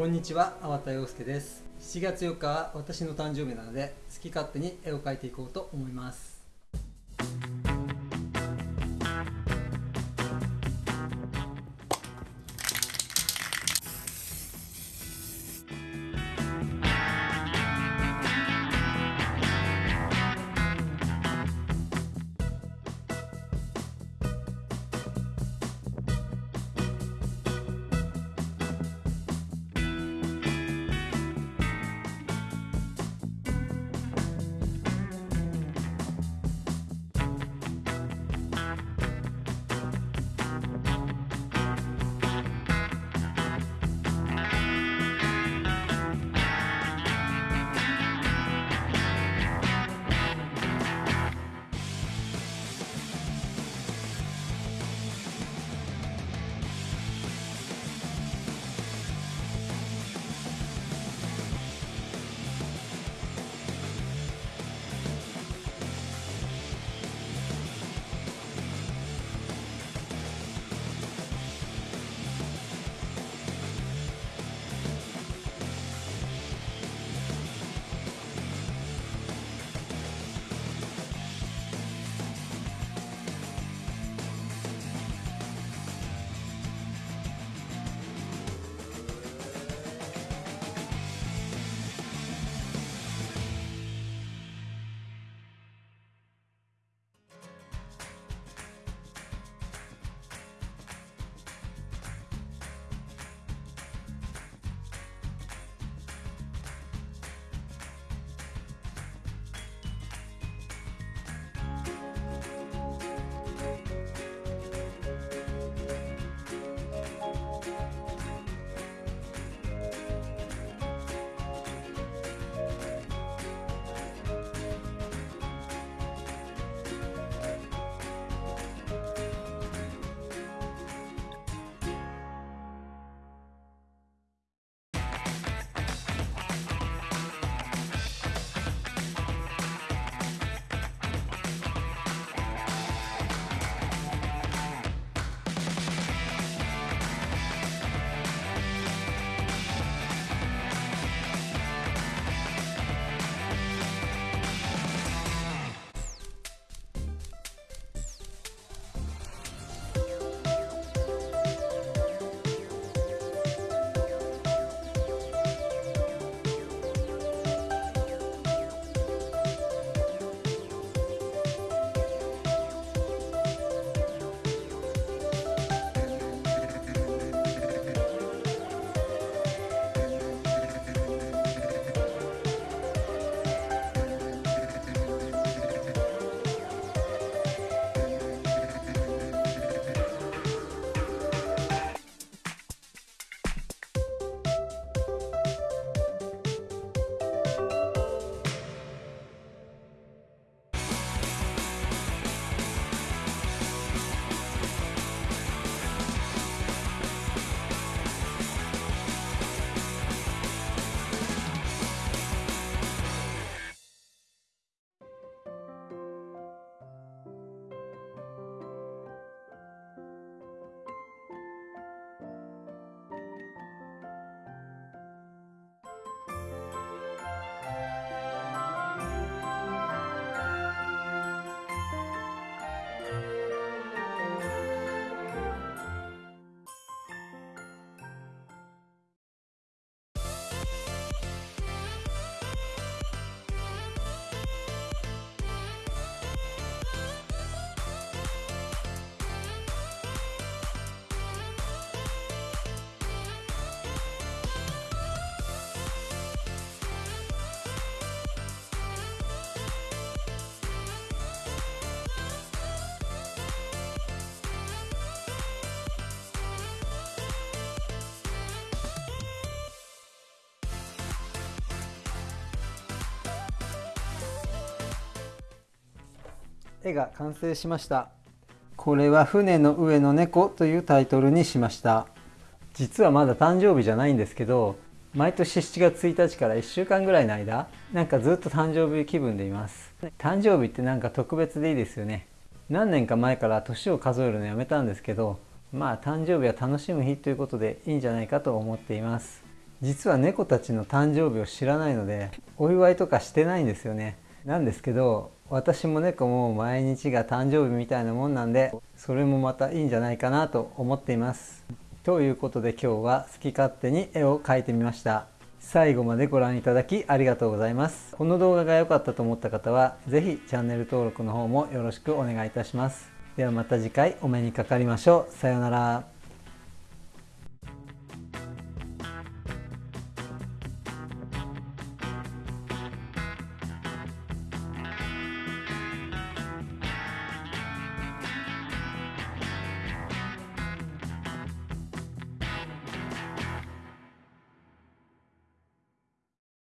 こんにちは、粟田洋介です。7月4日は私の誕生日なので、好き勝手に絵を描いていこうと思います。絵が完成しました。これは船の上の猫というタイトルにしました。実はまだ誕生日じゃないんですけど毎年7月1日から1週間ぐらいの間なんかずっと誕生日気分でいます。誕生日ってなんか特別でいいですよね。何年か前から年を数えるのやめたんですけどまあ誕生日は楽しむ日ということでいいんじゃないかと思っています。実は猫たちの誕生日を知らないのでお祝いとかしてないんですよね。なんですけど私も猫も毎日が誕生日みたいなもんなんでそれもまたいいんじゃないかなと思っています。ということで今日は好き勝手に絵を描いてみました。最後までご覧いただきありがとうございます。この動画が良かったと思った方は是非チャンネル登録の方もよろしくお願いいたします。ではまた次回お目にかかりましょう。さようなら。